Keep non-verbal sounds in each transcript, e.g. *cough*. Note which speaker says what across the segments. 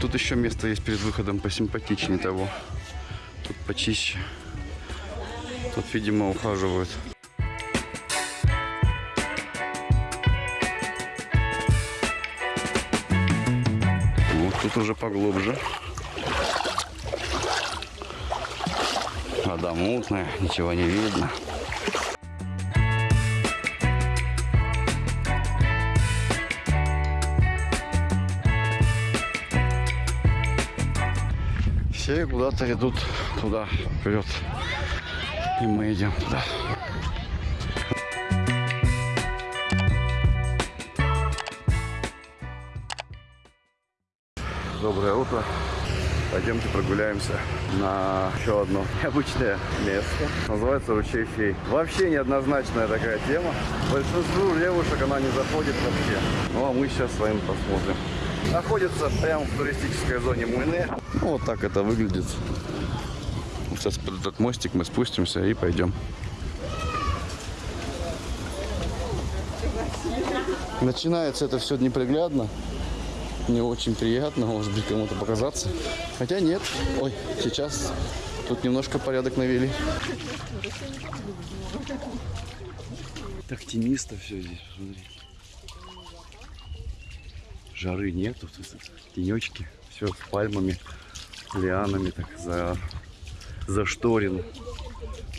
Speaker 1: тут еще место есть перед выходом посимпатичнее того. Тут почище. Тут, видимо, ухаживают. Вот тут уже поглубже. Вода мутная, ничего не видно. Все куда-то идут туда, вперед. И мы идем туда. Доброе утро. Пойдемте прогуляемся на еще одно необычное место. Называется ручей фей. Вообще неоднозначная такая тема. Большинству девушек она не заходит вообще. Ну а мы сейчас с вами посмотрим. Находится прямо в туристической зоне Муйне. Ну, вот так это выглядит. Сейчас под этот мостик мы спустимся и пойдем. Начинается это все неприглядно. Не очень приятно, может быть, кому-то показаться. Хотя нет. Ой, сейчас тут немножко порядок навели. Так тенисто все здесь, посмотри. Жары нету, тенечки, все с пальмами, лианами так за, зашторено.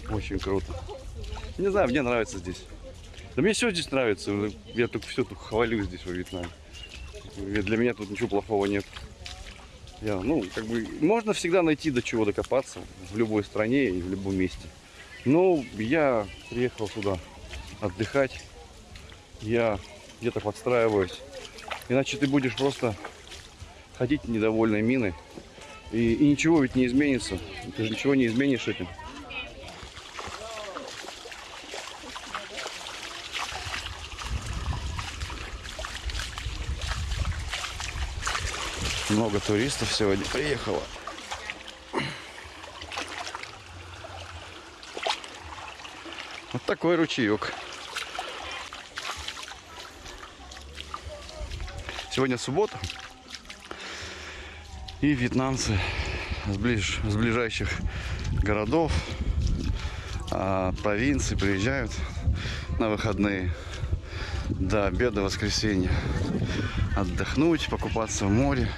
Speaker 1: Очень круто. Не знаю, мне нравится здесь. Да мне все здесь нравится. Я только все только хвалю здесь во Вьетнаме. Для меня тут ничего плохого нет. Я, ну, как бы, можно всегда найти до чего докопаться в любой стране и в любом месте. Но я приехал сюда отдыхать. Я где-то подстраиваюсь. Иначе ты будешь просто ходить недовольной миной. И, и ничего ведь не изменится. Ты же ничего не изменишь этим. Много туристов сегодня приехало. Вот такой ручеек. Сегодня суббота. И вьетнамцы с, ближ, с ближайших городов, а, провинций приезжают на выходные до обеда воскресенья отдохнуть, покупаться в море.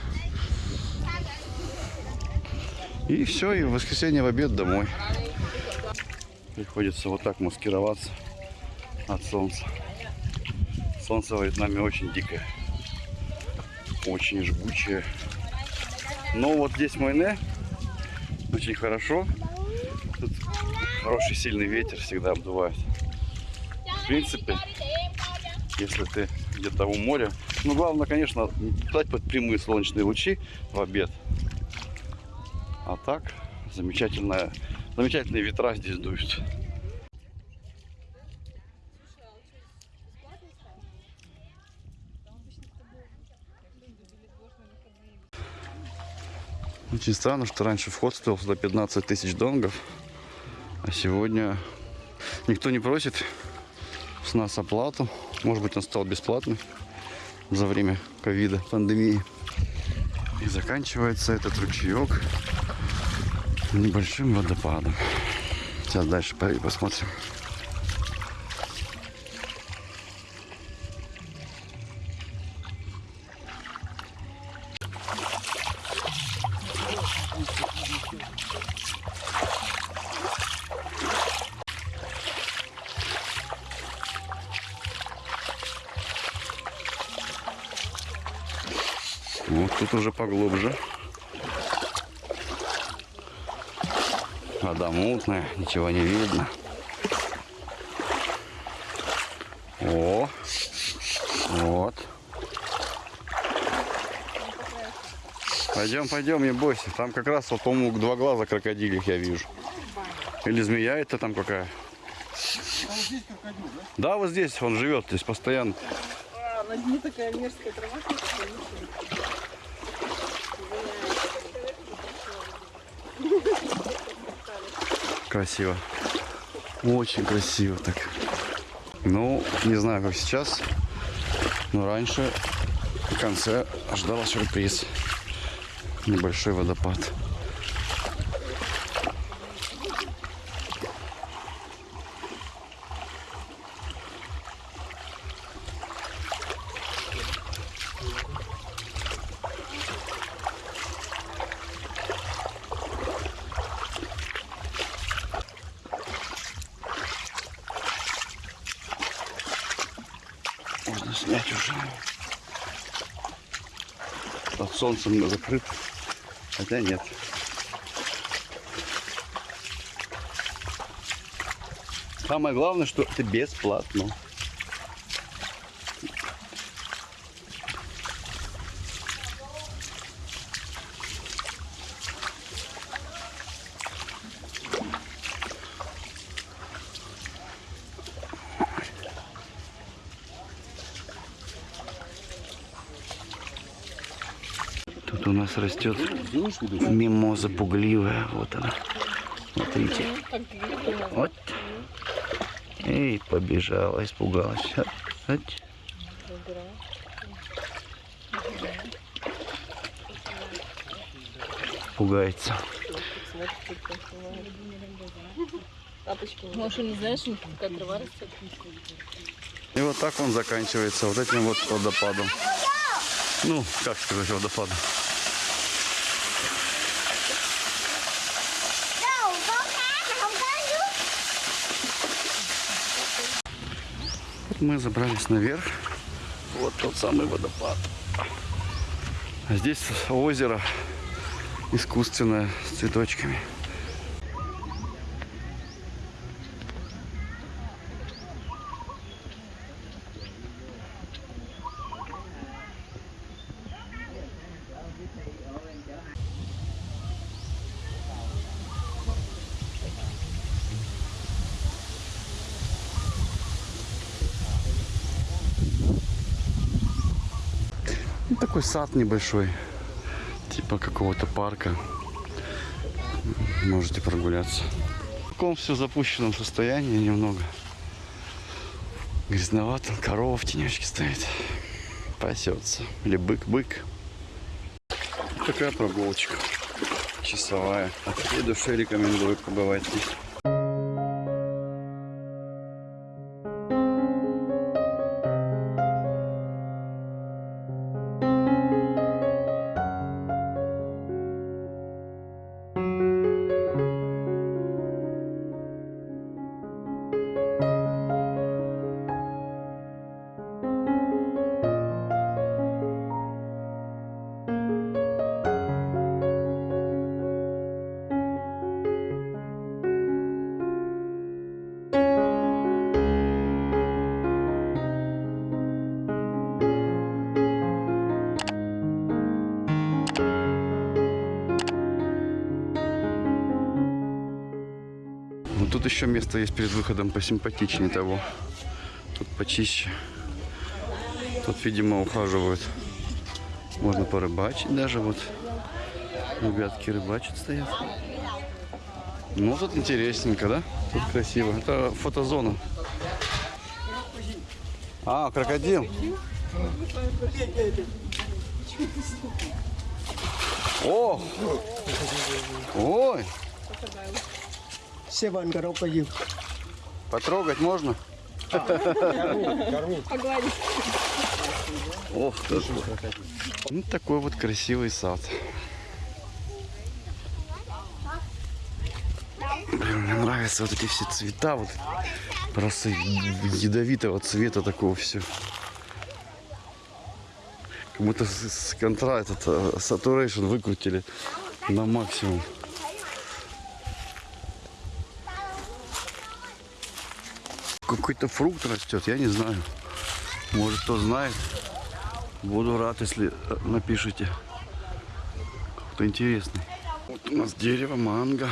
Speaker 1: И все, и в воскресенье в обед домой. Приходится вот так маскироваться от солнца. Солнце в Вьетнаме очень дикое. Очень жгучее. Но вот здесь Майне очень хорошо. Тут хороший сильный ветер всегда обдувает. В принципе, если ты где-то у моря. Ну, главное, конечно, дать под прямые солнечные лучи в обед. А так, замечательная, замечательные ветра здесь дуют. Очень странно, что раньше вход стоил сюда 15 тысяч донгов, а сегодня никто не просит с нас оплату. Может быть, он стал бесплатным за время ковида, пандемии. И заканчивается этот ручеек небольшим водопадом. Сейчас дальше посмотрим. Вот тут уже поглубже. Вода мутная, ничего не видно. О, вот. Пойдем, пойдем, не бойся. Там как раз вот тому два глаза крокодилих я вижу. Или змея это там какая. А вот здесь крокодил, да? Да, вот здесь он живет, здесь постоянно.
Speaker 2: А, на дне такая мерзкая трава.
Speaker 1: Красиво. Очень красиво так. Ну, не знаю, как сейчас, но раньше в конце ждала сюрприз. Небольшой водопад. Можно снять уже. Под солнцем закрыт. Хотя нет. Самое главное, что это бесплатно. Тут у нас растет мимоза пугливая. Вот она. Смотрите. Вот. Эй, побежала, испугалась. Хать. Пугается.
Speaker 2: Может, не знаешь, какая трава растет?
Speaker 1: И вот так он заканчивается вот этим вот водопадом. Ну, как сказать, водопадом. Мы забрались наверх. Вот тот самый водопад. А здесь озеро искусственное с цветочками. Такой сад небольшой, типа какого-то парка. Можете прогуляться. В таком все запущенном состоянии немного. Грязновато, корова в тенечке стоит. Пасется. Или бык-бык. Такая прогулочка. Часовая. От всей души рекомендую побывать здесь. Тут еще место есть перед выходом посимпатичнее того. Тут почище. Тут, видимо, ухаживают. Можно порыбачить даже вот. Ребятки рыбачат стоят. Ну, тут интересненько, да? Тут красиво. Это фотозона. А, крокодил. О! Ой!
Speaker 3: Севан крокодил.
Speaker 1: Потрогать можно?
Speaker 2: Погладить.
Speaker 1: Ох, ты. Ну, такой вот красивый сад. Блин, мне нравятся вот эти все цвета, вот просто ядовитого цвета такого все. Как будто с, с контра этот э, saturation выкрутили на максимум. Какой-то фрукт растет, я не знаю. Может, кто знает. Буду рад, если э, напишите. Кто интересный. Вот у нас дерево манго.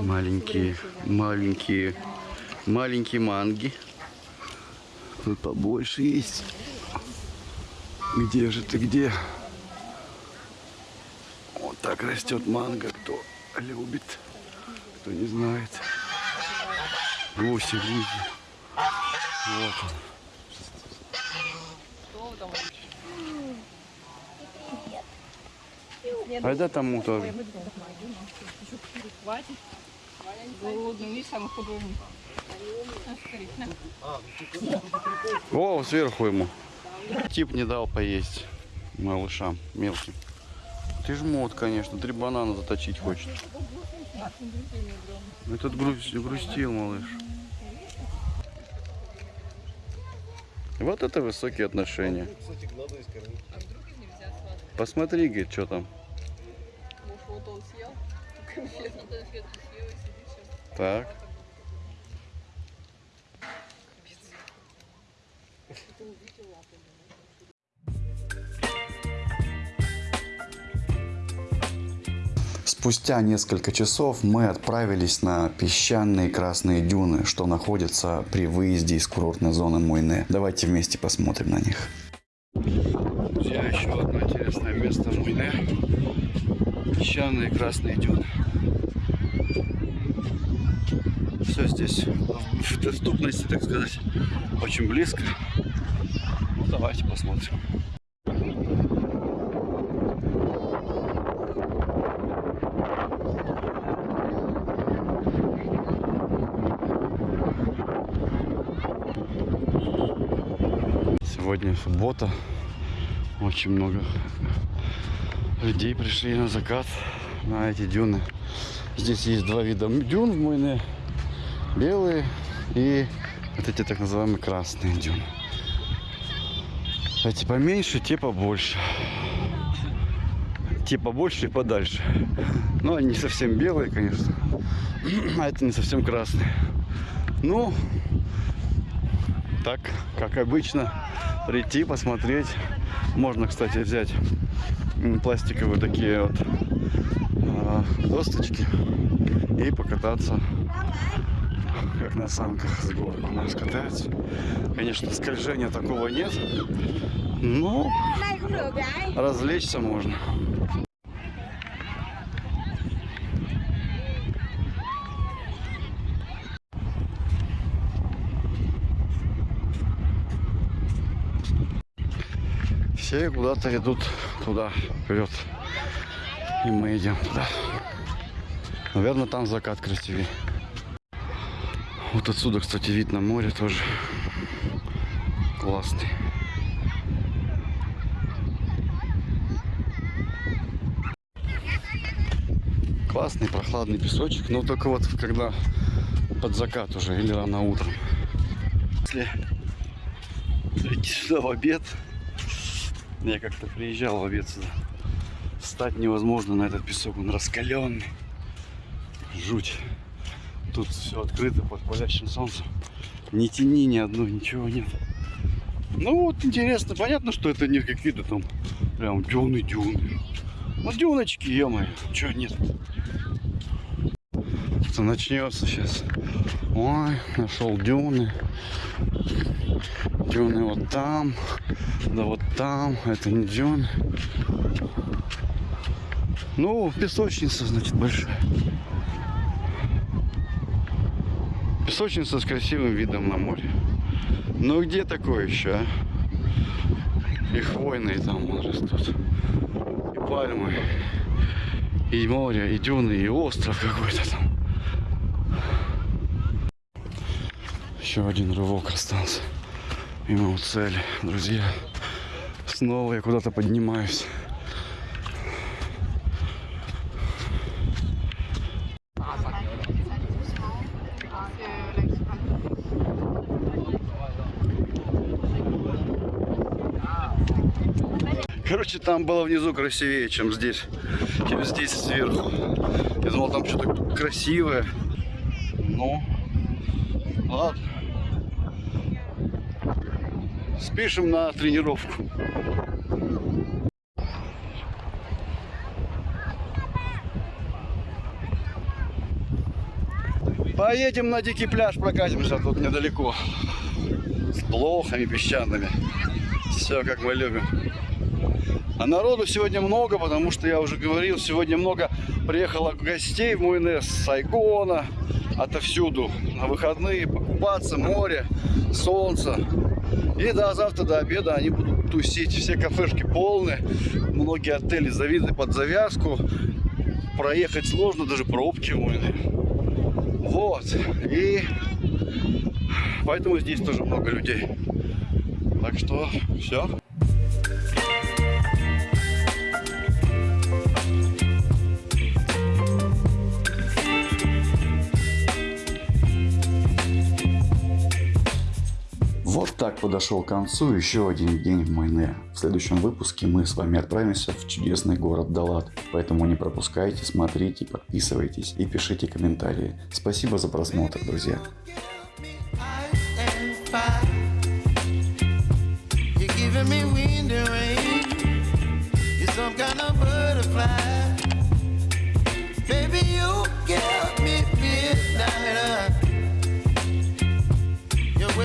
Speaker 1: Маленькие, маленькие, маленькие манги. Тут побольше есть. Где же ты, где? Вот так растет манго, кто любит, кто не знает. Гуси, гуси. Вот он. Айда тому тоже.
Speaker 2: Хватит. Голодный, видишь, самый худой.
Speaker 1: О, сверху ему. Тип не дал поесть малышам мелким. Ты жмот, конечно, три банана заточить хочет. Этот груз- грустил малыш. Вот это высокие отношения. Посмотри, говорит, что там.
Speaker 2: Вот он съел? Конфету.
Speaker 1: Спустя несколько часов мы отправились на песчаные красные дюны, что находятся при выезде из курортной зоны Мойне. Давайте вместе посмотрим на них. Друзья, еще одно интересное место Мойне. Песчаные красные дюны. Все здесь в доступности, так сказать, очень близко. Ну, давайте посмотрим. Сегодня суббота. Очень много людей пришли на закат на эти дюны. Здесь есть два вида дюн в Мойне. Белые и вот эти так называемые красные дюны. Эти поменьше, те побольше. Те побольше и подальше. Но они не совсем белые, конечно. *clears throat* А это не совсем красные. Ну, так, как обычно, прийти, посмотреть. Можно, кстати, взять пластиковые такие вот а, досточки и покататься как на санках с горок у нас катаются. Конечно, скольжения такого нет, но развлечься можно. Все куда-то идут туда, вперед. И мы идем туда. Наверное, там закат красивее. Вот отсюда, кстати, видно море тоже. Классный. Классный прохладный песочек, но только вот когда под закат уже или рано утром. Если прийти сюда в обед, я как-то приезжал в сюда, встать невозможно на этот песок, он раскаленный. Жуть. Тут все открыто под палящим солнцем. Ни тени, ни одной, ничего нет. Ну вот интересно, понятно, что это не какие-то там прям дюны-дюны. Ну дюночки, ё-моё, чего нет? Что начнется сейчас. Ой, нашел дюны. Дюны вот там, да вот там, это дюны. Ну, песочница, значит, большая. Песочница с красивым видом на море. Ну где такое еще, а? И хвойные там вон растут. И пальмы. И море, и дюны, и остров какой-то там. Еще один рывок остался. И мы у цели, друзья. Снова я куда-то поднимаюсь. Короче, там было внизу красивее, чем здесь. Чем здесь сверху. Я думал, там что-то красивое. Ну, ладно. Спишем на тренировку. Поедем на дикий пляж, прокатимся тут недалеко. С блохами песчаными. Все как мы любим. А народу сегодня много, потому что я уже говорил, сегодня много приехало гостей в Муйнес с Сайгона, отовсюду на выходные покупаться, море, солнце. И до завтра до обеда они будут тусить. Все кафешки полны. Многие отели завидны под завязку. Проехать сложно, даже пробки войны. Вот. И поэтому здесь тоже много людей. Так что все. Вот так подошел к концу еще один день в Майне. В следующем выпуске мы с вами отправимся в чудесный город Далат. Поэтому не пропускайте, смотрите, подписывайтесь и пишите комментарии. Спасибо за просмотр, друзья.
Speaker 3: You're giving me wind and rain. You're some kind of butterfly.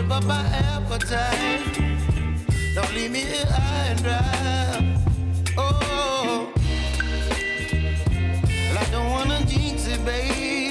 Speaker 3: whip up my appetite. Don't leave me here high and dry. Oh, I don't wanna jinx it, babe.